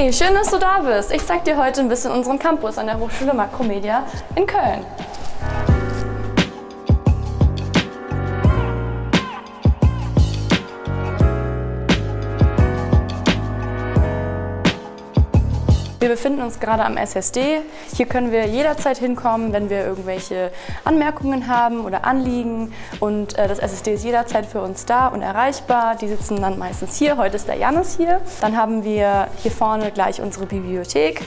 Hey, schön, dass du da bist. Ich zeig dir heute ein bisschen unseren Campus an der Hochschule Makromedia in Köln. Wir befinden uns gerade am SSD. Hier können wir jederzeit hinkommen, wenn wir irgendwelche Anmerkungen haben oder Anliegen. Und äh, das SSD ist jederzeit für uns da und erreichbar. Die sitzen dann meistens hier. Heute ist der Janis hier. Dann haben wir hier vorne gleich unsere Bibliothek.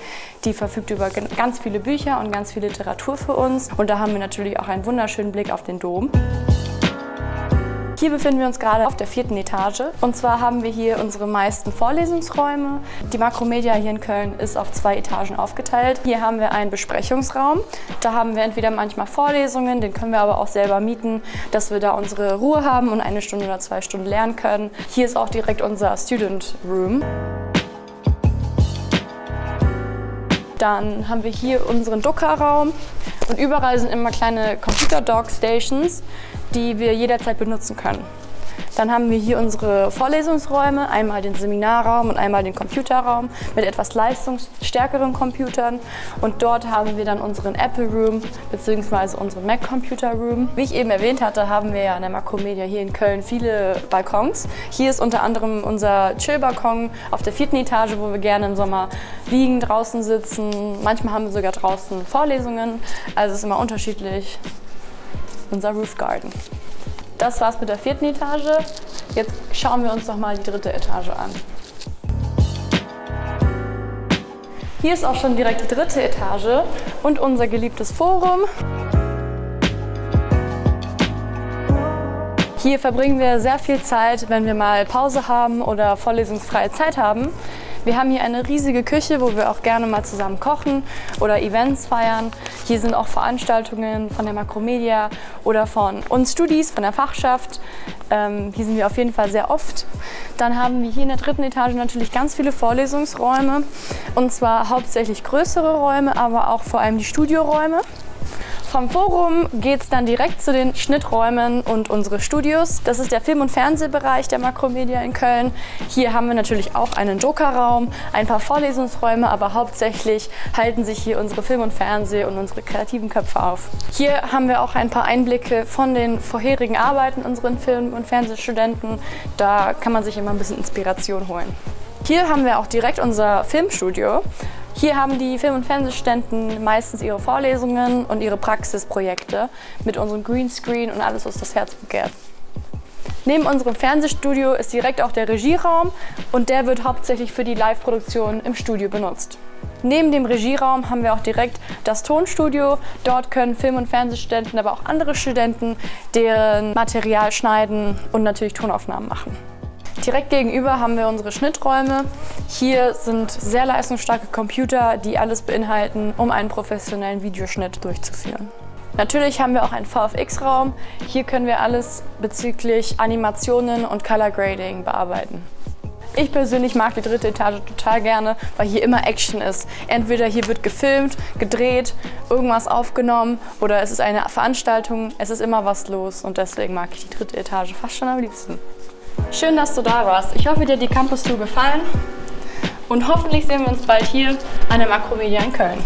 Die verfügt über ganz viele Bücher und ganz viel Literatur für uns. Und da haben wir natürlich auch einen wunderschönen Blick auf den Dom. Hier befinden wir uns gerade auf der vierten Etage. Und zwar haben wir hier unsere meisten Vorlesungsräume. Die Makromedia hier in Köln ist auf zwei Etagen aufgeteilt. Hier haben wir einen Besprechungsraum. Da haben wir entweder manchmal Vorlesungen, den können wir aber auch selber mieten, dass wir da unsere Ruhe haben und eine Stunde oder zwei Stunden lernen können. Hier ist auch direkt unser Student Room. Dann haben wir hier unseren Druckerraum und überall sind immer kleine Computer-Dock-Stations, die wir jederzeit benutzen können. Dann haben wir hier unsere Vorlesungsräume, einmal den Seminarraum und einmal den Computerraum mit etwas leistungsstärkeren Computern. Und dort haben wir dann unseren Apple Room bzw. unseren Mac Computer Room. Wie ich eben erwähnt hatte, haben wir ja an der Makromedia hier in Köln viele Balkons. Hier ist unter anderem unser Chill-Balkon auf der vierten Etage, wo wir gerne im Sommer liegen, draußen sitzen. Manchmal haben wir sogar draußen Vorlesungen. Also es ist immer unterschiedlich unser Roof Garden. Das war's mit der vierten Etage. Jetzt schauen wir uns noch mal die dritte Etage an. Hier ist auch schon direkt die dritte Etage und unser geliebtes Forum. Hier verbringen wir sehr viel Zeit, wenn wir mal Pause haben oder vorlesungsfreie Zeit haben. Wir haben hier eine riesige Küche, wo wir auch gerne mal zusammen kochen oder Events feiern. Hier sind auch Veranstaltungen von der Makromedia oder von uns Studis, von der Fachschaft. Ähm, hier sind wir auf jeden Fall sehr oft. Dann haben wir hier in der dritten Etage natürlich ganz viele Vorlesungsräume und zwar hauptsächlich größere Räume, aber auch vor allem die Studioräume. Vom Forum geht es dann direkt zu den Schnitträumen und unsere Studios. Das ist der Film- und Fernsehbereich der Makromedia in Köln. Hier haben wir natürlich auch einen Druckerraum, ein paar Vorlesungsräume, aber hauptsächlich halten sich hier unsere Film- und Fernseh- und unsere kreativen Köpfe auf. Hier haben wir auch ein paar Einblicke von den vorherigen Arbeiten unseren Film- und Fernsehstudenten. Da kann man sich immer ein bisschen Inspiration holen. Hier haben wir auch direkt unser Filmstudio. Hier haben die Film- und Fernsehständen meistens ihre Vorlesungen und ihre Praxisprojekte mit unserem Greenscreen und alles, was das Herz begehrt. Neben unserem Fernsehstudio ist direkt auch der Regieraum und der wird hauptsächlich für die Live-Produktion im Studio benutzt. Neben dem Regieraum haben wir auch direkt das Tonstudio. Dort können Film- und Fernsehstudenten, aber auch andere Studenten deren Material schneiden und natürlich Tonaufnahmen machen. Direkt gegenüber haben wir unsere Schnitträume. Hier sind sehr leistungsstarke Computer, die alles beinhalten, um einen professionellen Videoschnitt durchzuführen. Natürlich haben wir auch einen VFX-Raum. Hier können wir alles bezüglich Animationen und Color Grading bearbeiten. Ich persönlich mag die dritte Etage total gerne, weil hier immer Action ist. Entweder hier wird gefilmt, gedreht, irgendwas aufgenommen oder es ist eine Veranstaltung, es ist immer was los und deswegen mag ich die dritte Etage fast schon am liebsten. Schön, dass du da warst. Ich hoffe, dir hat die Campus Tour gefallen und hoffentlich sehen wir uns bald hier an der Makromedia in Köln.